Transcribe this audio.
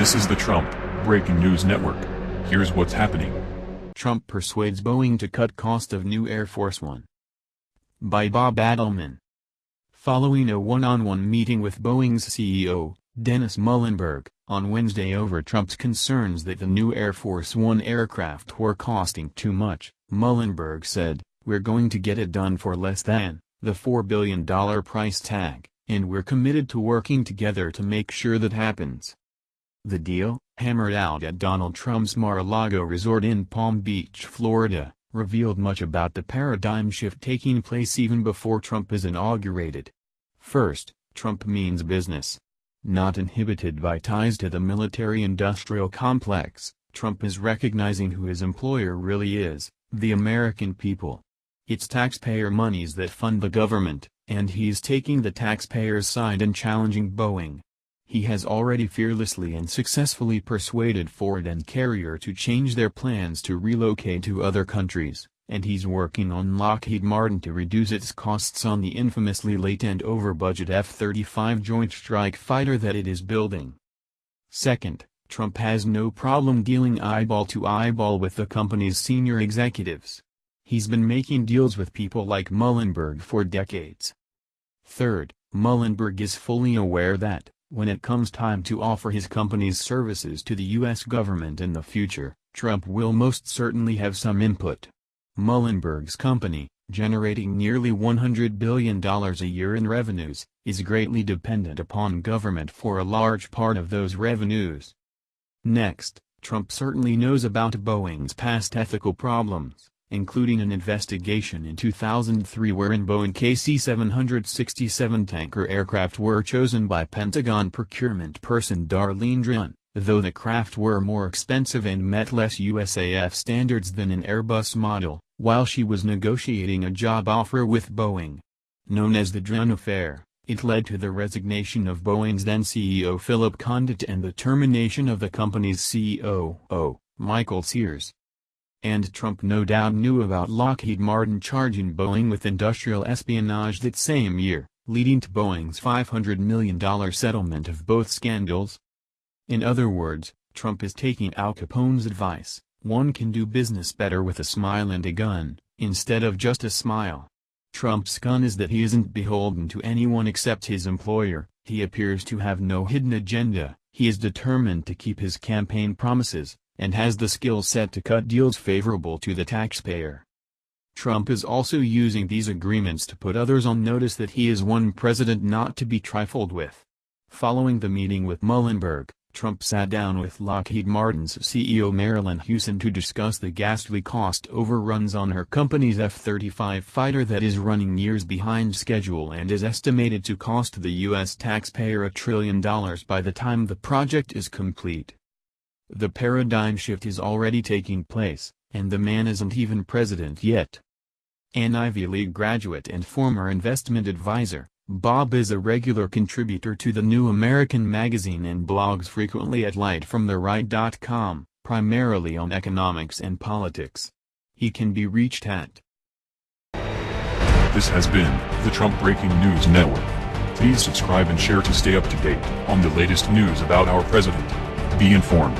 This is the Trump Breaking News Network. Here's what's happening. Trump persuades Boeing to cut cost of new Air Force One. By Bob Adelmann. Following a one-on-one meeting with Boeing's CEO, Dennis Muilenburg, on Wednesday over Trump's concerns that the new Air Force One aircraft were costing too much, Muilenburg said, We're going to get it done for less than the $4 billion price tag, and we're committed to working together to make sure that happens. The deal, hammered out at Donald Trump's Mar-a-Lago resort in Palm Beach, Florida, revealed much about the paradigm shift taking place even before Trump is inaugurated. First, Trump means business. Not inhibited by ties to the military-industrial complex, Trump is recognizing who his employer really is, the American people. It's taxpayer monies that fund the government, and he's taking the taxpayers' side and challenging Boeing. He has already fearlessly and successfully persuaded Ford and Carrier to change their plans to relocate to other countries, and he's working on Lockheed Martin to reduce its costs on the infamously late and over-budget F-35 Joint Strike Fighter that it is building. Second, Trump has no problem dealing eyeball to eyeball with the company's senior executives. He's been making deals with people like Muilenburg for decades. Third, Muilenburg is fully aware that, when it comes time to offer his company's services to the U.S. government in the future, Trump will most certainly have some input. Muilenburg's company, generating nearly $100 billion a year in revenues, is greatly dependent upon government for a large part of those revenues. Next, Trump certainly knows about Boeing's past ethical problems including an investigation in 2003 wherein Boeing KC-767 tanker aircraft were chosen by Pentagon procurement person Darlene Zschon, though the craft were more expensive and met less USAF standards than an Airbus model, while she was negotiating a job offer with Boeing. Known as the Zschon Affair, it led to the resignation of Boeing's then CEO Philip Condit and the termination of the company's COO, Michael Sears and Trump no doubt knew about Lockheed Martin charging Boeing with industrial espionage that same year, leading to Boeing's $500 million settlement of both scandals. In other words, Trump is taking Al Capone's advice, one can do business better with a smile and a gun, instead of just a smile. Trump's gun is that he isn't beholden to anyone except his employer, he appears to have no hidden agenda, he is determined to keep his campaign promises, and has the skill set to cut deals favorable to the taxpayer. Trump is also using these agreements to put others on notice that he is one president not to be trifled with. Following the meeting with Muilenburg, Trump sat down with Lockheed Martin's CEO Marilyn Hewson to discuss the ghastly cost overruns on her company's F-35 fighter that is running years behind schedule and is estimated to cost the U.S. taxpayer a trillion dollars by the time the project is complete. The paradigm shift is already taking place, and the man isn't even president yet. An Ivy League graduate and former investment advisor, Bob is a regular contributor to the New American magazine and blogs frequently at lightfromtheright.com, primarily on economics and politics. He can be reached at This has been the Trump Breaking News Network. Please subscribe and share to stay up to date on the latest news about our president. Be informed.